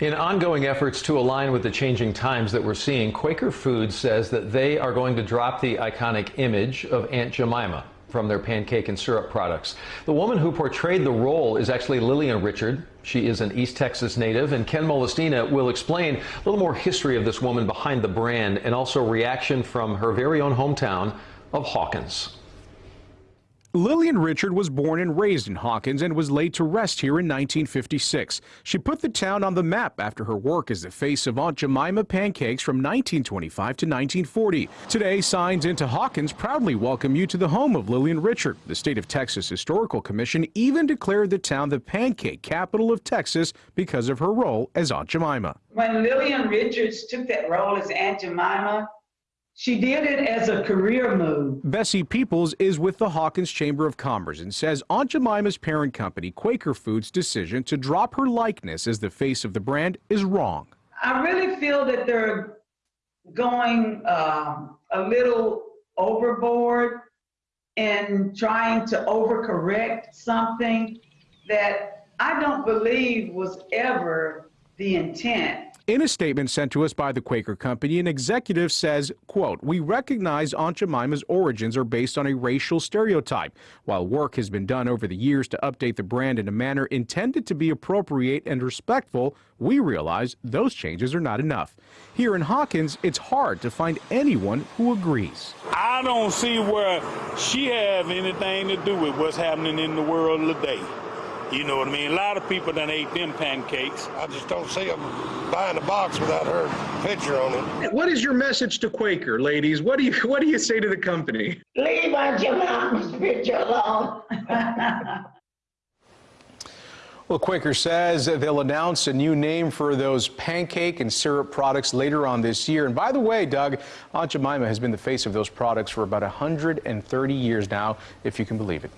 In ongoing efforts to align with the changing times that we're seeing, Quaker Foods says that they are going to drop the iconic image of Aunt Jemima from their pancake and syrup products. The woman who portrayed the role is actually Lillian Richard. She is an East Texas native, and Ken Molestina will explain a little more history of this woman behind the brand and also reaction from her very own hometown of Hawkins. Lillian Richard was born and raised in Hawkins and was laid to rest here in 1956. She put the town on the map after her work as the face of Aunt Jemima pancakes from 1925 to 1940. Today, Signs into Hawkins proudly welcome you to the home of Lillian Richard. The state of Texas Historical Commission even declared the town the pancake capital of Texas because of her role as Aunt Jemima. When Lillian Richards took that role as Aunt Jemima, she did it as a career move. Bessie Peoples is with the Hawkins Chamber of Commerce and says Aunt Jemima's parent company, Quaker Foods' decision to drop her likeness as the face of the brand is wrong. I really feel that they're going um, a little overboard in trying to overcorrect something that I don't believe was ever the intent. In a statement sent to us by the Quaker Company, an executive says, quote, we recognize Aunt Jemima's origins are based on a racial stereotype. While work has been done over the years to update the brand in a manner intended to be appropriate and respectful, we realize those changes are not enough. Here in Hawkins, it's hard to find anyone who agrees. I don't see where she have anything to do with what's happening in the world today. You know what I mean? A lot of people done ate them pancakes. I just don't see them buying a box without her picture on it. What is your message to Quaker, ladies? What do you What do you say to the company? Leave Aunt Jemima's picture alone. Well, Quaker says they'll announce a new name for those pancake and syrup products later on this year. And by the way, Doug, Aunt Jemima has been the face of those products for about 130 years now, if you can believe it.